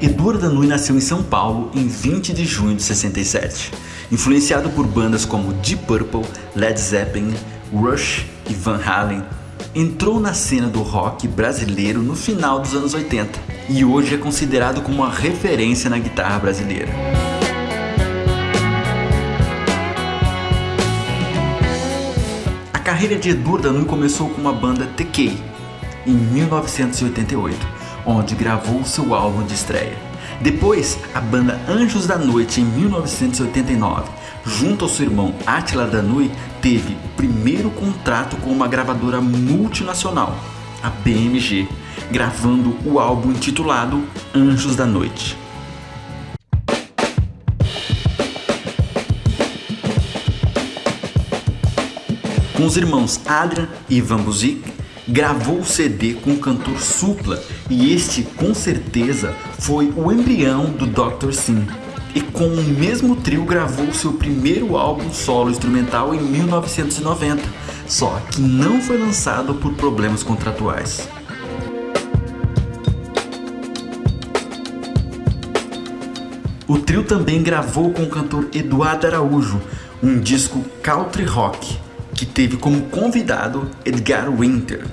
Edu Ardanui nasceu em São Paulo em 20 de junho de 67. Influenciado por bandas como Deep Purple, Led Zeppelin, Rush e Van Halen, entrou na cena do rock brasileiro no final dos anos 80 e hoje é considerado como uma referência na guitarra brasileira. A carreira de Edu Ardanui começou com uma banda TK em 1988 onde gravou seu álbum de estreia. Depois, a banda Anjos da Noite, em 1989, junto ao seu irmão Attila Danui, teve o primeiro contrato com uma gravadora multinacional, a BMG, gravando o álbum intitulado Anjos da Noite. Com os irmãos Adrian e Ivan Buzik, gravou o CD com o cantor Supla e este com certeza foi o embrião do Dr. Sim. E com o mesmo trio gravou seu primeiro álbum solo instrumental em 1990, só que não foi lançado por problemas contratuais. O trio também gravou com o cantor Eduardo Araújo um disco country rock que teve como convidado Edgar Winter.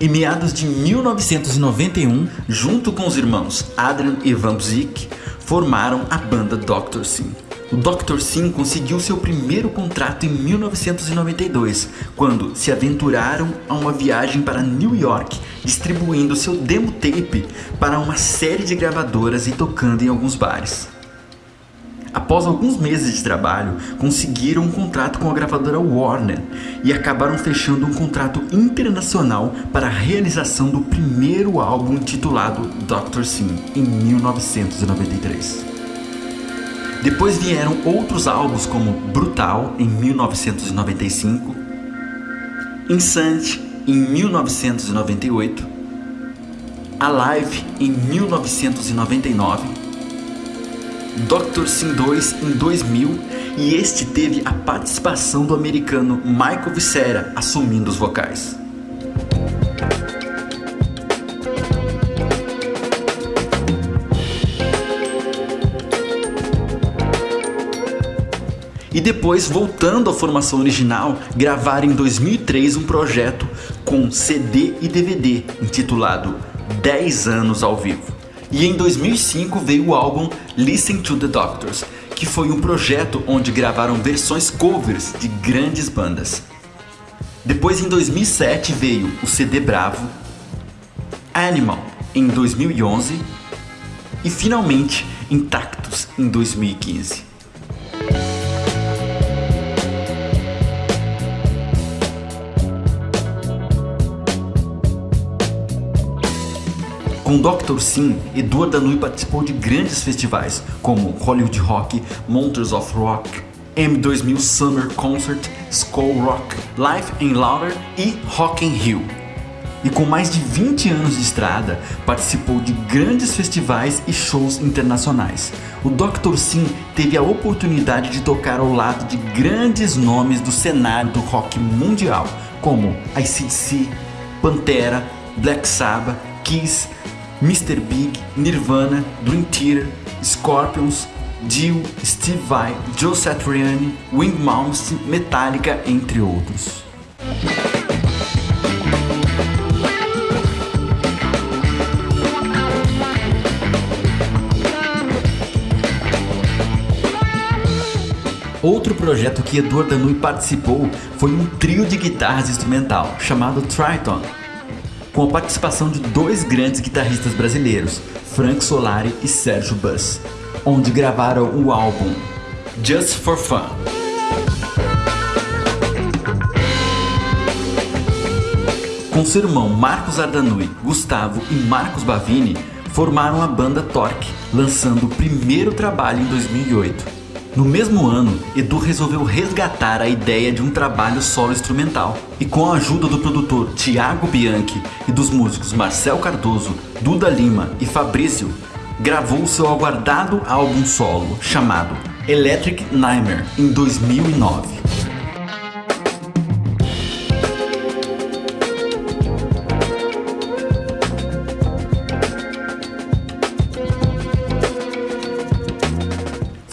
Em meados de 1991, junto com os irmãos Adrian e Van Zik, formaram a banda Dr. Sim. O Dr. Sim conseguiu seu primeiro contrato em 1992, quando se aventuraram a uma viagem para New York, distribuindo seu demo tape para uma série de gravadoras e tocando em alguns bares. Após alguns meses de trabalho, conseguiram um contrato com a gravadora Warner e acabaram fechando um contrato internacional para a realização do primeiro álbum intitulado Dr. Sim, em 1993. Depois vieram outros álbuns como Brutal, em 1995, Insante, em 1998, Alive, em 1999, Dr. Sim 2 em 2000 e este teve a participação do americano Michael Vicera assumindo os vocais. E depois, voltando à formação original, gravaram em 2003 um projeto com CD e DVD intitulado 10 anos ao vivo. E em 2005 veio o álbum Listen to the Doctors, que foi um projeto onde gravaram versões covers de grandes bandas. Depois em 2007 veio o CD Bravo, Animal em 2011 e finalmente Intactus em 2015. Com Dr. Sim, Eduardo Danui participou de grandes festivais, como Hollywood Rock, Monsters of Rock, M2000 Summer Concert, Skull Rock, Life in Louder e Rock in Rio. E com mais de 20 anos de estrada, participou de grandes festivais e shows internacionais. O Dr. Sim teve a oportunidade de tocar ao lado de grandes nomes do cenário do rock mundial, como ICDC, Pantera, Black Sabbath, Kiss, Mr. Big, Nirvana, Dream Theater, Scorpions, Dio, Steve Vai, Joe Satriani, Wing Malmsteen, Metallica, entre outros. Outro projeto que Eduardo Danui participou foi um trio de guitarras instrumental chamado Triton, com a participação de dois grandes guitarristas brasileiros, Frank Solari e Sérgio Bus, onde gravaram o álbum Just for Fun. Com seu irmão Marcos Ardanui, Gustavo e Marcos Bavini, formaram a banda Torque, lançando o primeiro trabalho em 2008. No mesmo ano, Edu resolveu resgatar a ideia de um trabalho solo instrumental e com a ajuda do produtor Tiago Bianchi e dos músicos Marcel Cardoso, Duda Lima e Fabrício, gravou seu aguardado álbum solo chamado Electric Nightmare em 2009.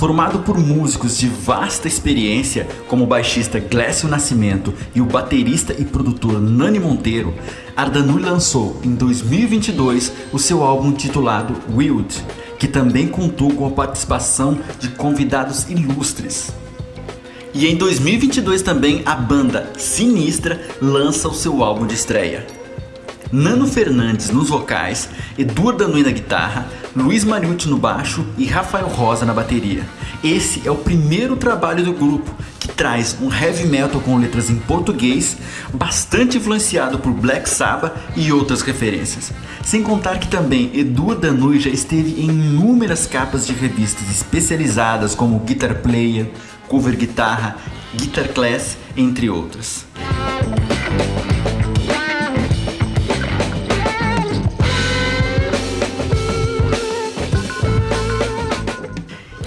Formado por músicos de vasta experiência, como o baixista Glécio Nascimento e o baterista e produtor Nani Monteiro, Ardanui lançou em 2022 o seu álbum titulado Wild, que também contou com a participação de convidados ilustres. E em 2022 também a banda Sinistra lança o seu álbum de estreia. Nano Fernandes nos vocais, Eduardo Danui na guitarra, Luiz Mariucci no baixo e Rafael Rosa na bateria. Esse é o primeiro trabalho do grupo, que traz um heavy metal com letras em português, bastante influenciado por Black Sabbath e outras referências. Sem contar que também Eduardo Danui já esteve em inúmeras capas de revistas especializadas como Guitar Player, Cover Guitarra, Guitar Class, entre outras.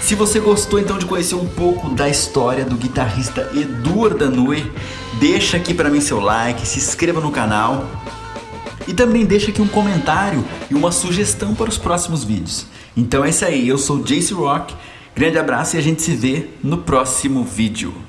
Se você gostou então de conhecer um pouco da história do guitarrista Eduardo Danui, deixa aqui para mim seu like, se inscreva no canal e também deixa aqui um comentário e uma sugestão para os próximos vídeos. Então é isso aí, eu sou Jace Rock, grande abraço e a gente se vê no próximo vídeo.